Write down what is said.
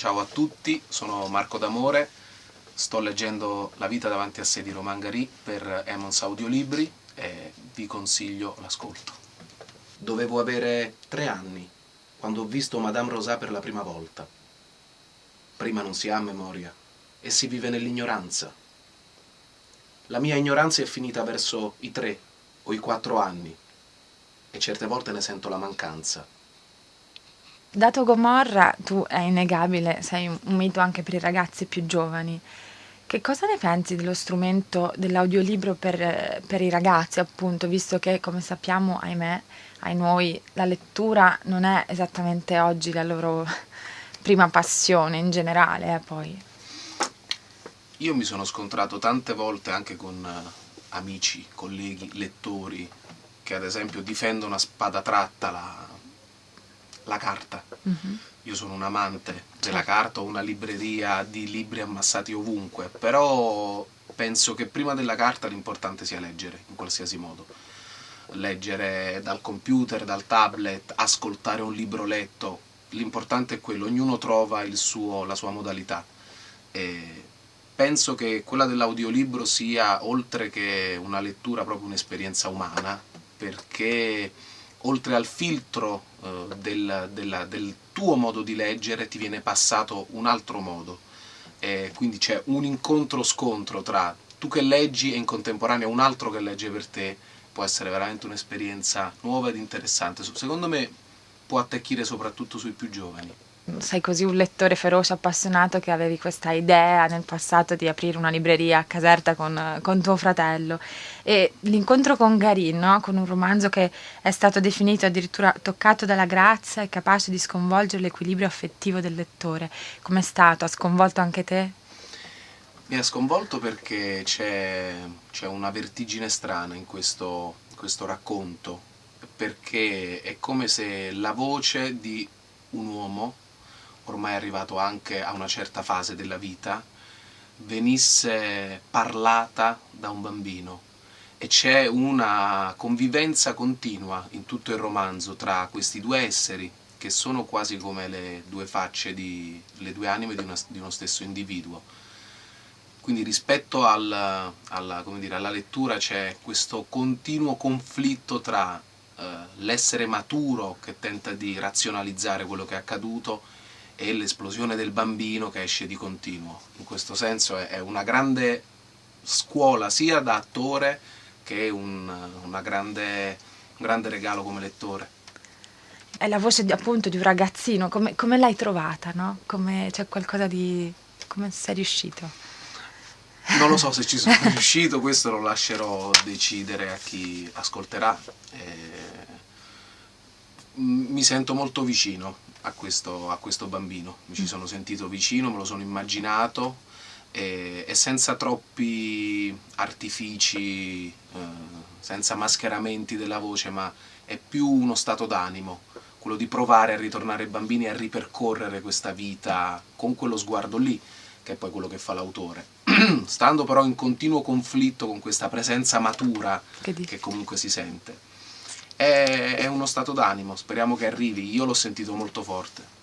Ciao a tutti, sono Marco D'Amore, sto leggendo La vita davanti a sé di Roman Gary per Emons Audiolibri e vi consiglio l'ascolto. Dovevo avere tre anni quando ho visto Madame Rosà per la prima volta. Prima non si ha memoria e si vive nell'ignoranza. La mia ignoranza è finita verso i tre o i quattro anni e certe volte ne sento la mancanza. Dato Gomorra, tu è innegabile, sei un mito anche per i ragazzi più giovani. Che cosa ne pensi dello strumento dell'audiolibro per, per, i ragazzi, appunto, visto che, come sappiamo, ahimè, ai noi, la lettura non è esattamente oggi la loro prima passione in generale, eh, poi. Io mi sono scontrato tante volte anche con uh, amici, colleghi, lettori, che ad esempio difendono a spada tratta la, la carta. Mm -hmm. Io sono un amante della carta, ho una libreria di libri ammassati ovunque, però penso che prima della carta l'importante sia leggere, in qualsiasi modo. Leggere dal computer, dal tablet, ascoltare un libro letto, l'importante è quello, ognuno trova suo, la sua modalità. E penso che quella dell'audiolibro sia, oltre che una lettura, proprio un'esperienza umana, perché oltre al filtro eh, del, del, del, tuo modo di leggere ti viene passato un altro modo. E quindi c'è un incontro-scontro tra tu che leggi e in contemporanea un altro che legge per te. Può essere veramente un'esperienza nuova ed interessante. Secondo me può attecchire soprattutto sui più giovani sei così un lettore feroce, appassionato, che avevi questa idea nel passato di aprire una libreria a Caserta con, con tuo fratello. E l'incontro con Garin, no? con un romanzo che è stato definito addirittura toccato dalla grazia e capace di sconvolgere l'equilibrio affettivo del lettore. Com'è stato? Ha sconvolto anche te? Mi ha sconvolto perché c'è, una vertigine strana in questo, questo racconto, perché è come se la voce di un uomo ormai arrivato anche a una certa fase della vita, venisse parlata da un bambino e c'è una convivenza continua in tutto il romanzo tra questi due esseri che sono quasi come le due facce, di, le due anime di, una, di uno stesso individuo. Quindi rispetto al, alla, dire, alla, lettura c'è questo continuo conflitto tra eh, l'essere maturo che tenta di razionalizzare quello che è accaduto e l'esplosione del bambino che esce di continuo. In questo senso è, una grande scuola sia da attore che un, grande, un grande regalo come lettore. È la voce di, appunto di un ragazzino, come, come l'hai trovata? No? Come, c'è qualcosa di... come sei riuscito? Non lo so se ci sono riuscito, questo lo lascerò decidere a chi ascolterà. Eh, mi sento molto vicino a questo, a questo bambino, mi ci mm. sono sentito vicino, me lo sono immaginato e, e senza troppi artifici, eh, senza mascheramenti della voce, ma è più uno stato d'animo, quello di provare a ritornare ai bambini e a ripercorrere questa vita con quello sguardo lì, che è poi quello che fa l'autore. Stando però in continuo conflitto con questa presenza matura che, che comunque si sente è, uno stato d'animo, speriamo che arrivi, io l'ho sentito molto forte.